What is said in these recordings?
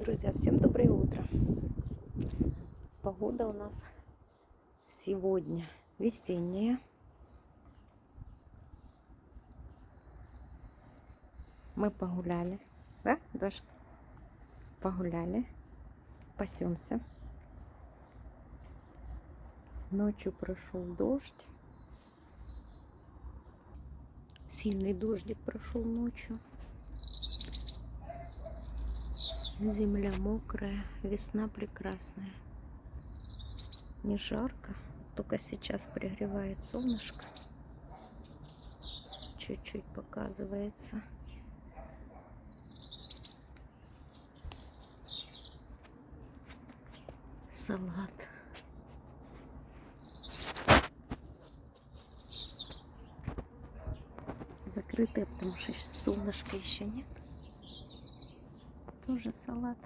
Друзья, всем доброе утро. Погода у нас сегодня весенняя. Мы погуляли, да, Дашка? Погуляли, пасемся. Ночью прошел дождь. Сильный дождик прошел ночью. Земля мокрая, весна прекрасная. Не жарко, только сейчас пригревает солнышко. Чуть-чуть показывается. Салат. Закрытая, потому что солнышка еще нет тоже салат.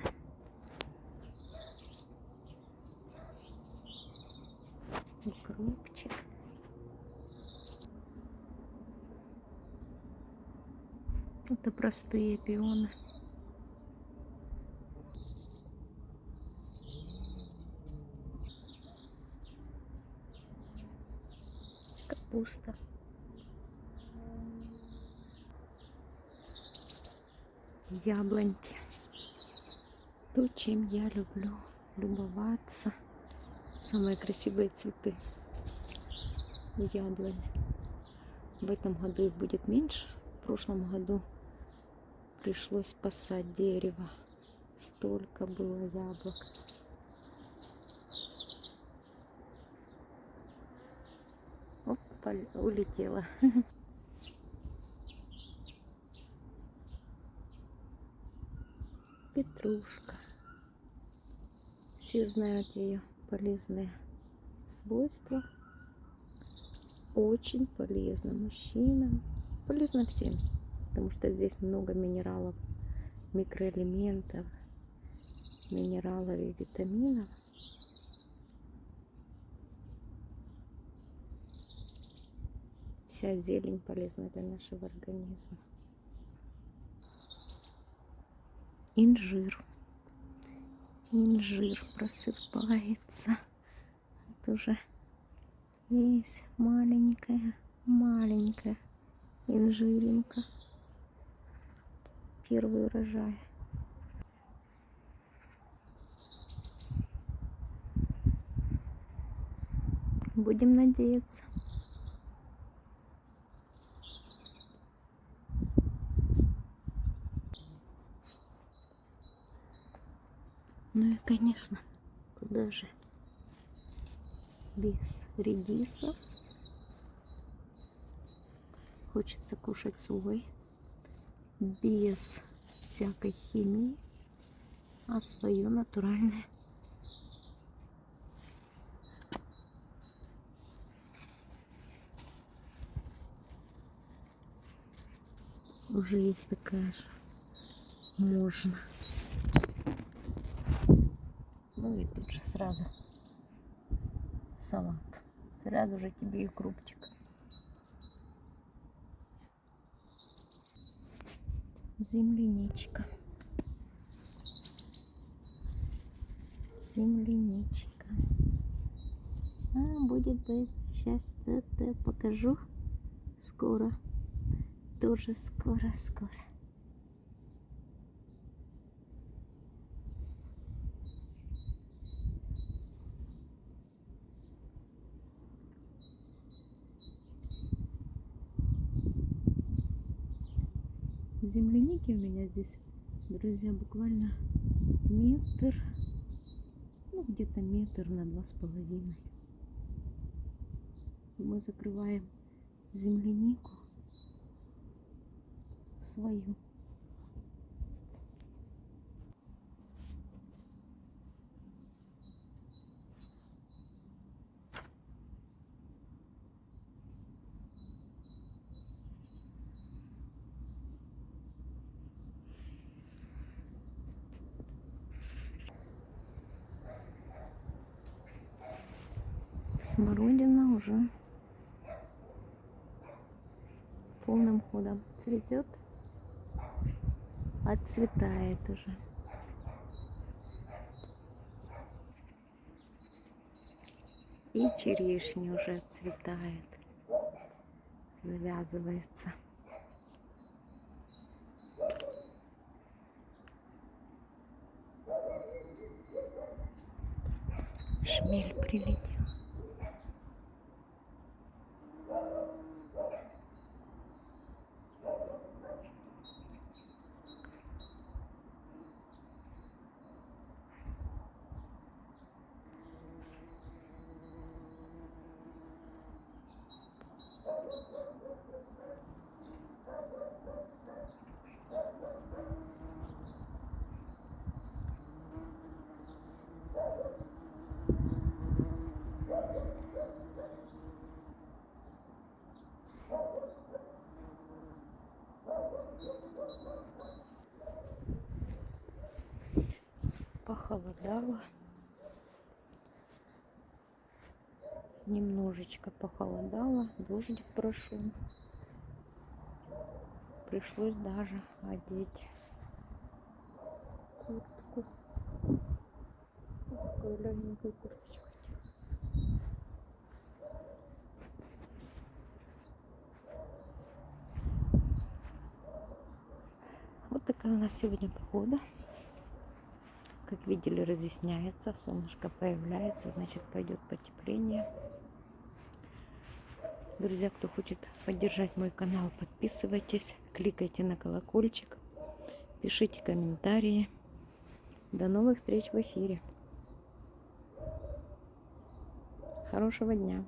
Укропчик. Это простые пионы. Капуста. Яблоньки то, чем я люблю любоваться. Самые красивые цветы яблони. В этом году их будет меньше. В прошлом году пришлось спасать дерево. Столько было яблок. Оп, улетела. Петрушка. Все знают ее полезные свойства. Очень полезно мужчинам. Полезно всем. Потому что здесь много минералов, микроэлементов, минералов и витаминов. Вся зелень полезна для нашего организма. Инжир инжир просыпается. Это уже есть маленькая, маленькая инжиринка. Первый урожай. Будем надеяться. Ну и, конечно, куда же без редиса. Хочется кушать свой, без всякой химии, а свое натуральное. Уже есть такая же. Можно. Ну и тут же сразу салат. Сразу же тебе и крупчик. Земляничка. Земляничка. А, будет быть. Сейчас это покажу. Скоро. Тоже скоро-скоро. Земляники у меня здесь, друзья, буквально метр, ну где-то метр на два с половиной. Мы закрываем землянику свою. смородина уже полным ходом цветет, отцветает уже. И черешни уже отцветает, завязывается. Шмель прилетел. Похолодало. Немножечко похолодало. Дождик прошел. Пришлось даже одеть куртку. Такую легенькую курточку. Вот такая у нас сегодня погода. Как видели, разъясняется, солнышко появляется, значит пойдет потепление. Друзья, кто хочет поддержать мой канал, подписывайтесь, кликайте на колокольчик, пишите комментарии. До новых встреч в эфире. Хорошего дня!